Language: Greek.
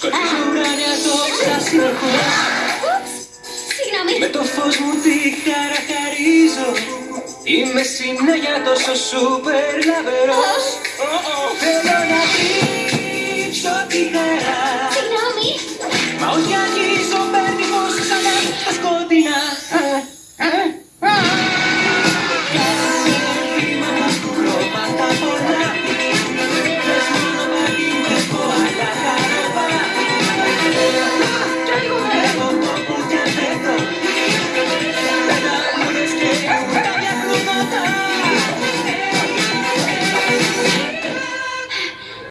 Σκοτεινά ουράνια το πράσινο χωρά Συγγνώμη. Με το φως μου τη χαρακαρίζω Είμαι συνέχεια τόσο σούπερ λαβερός.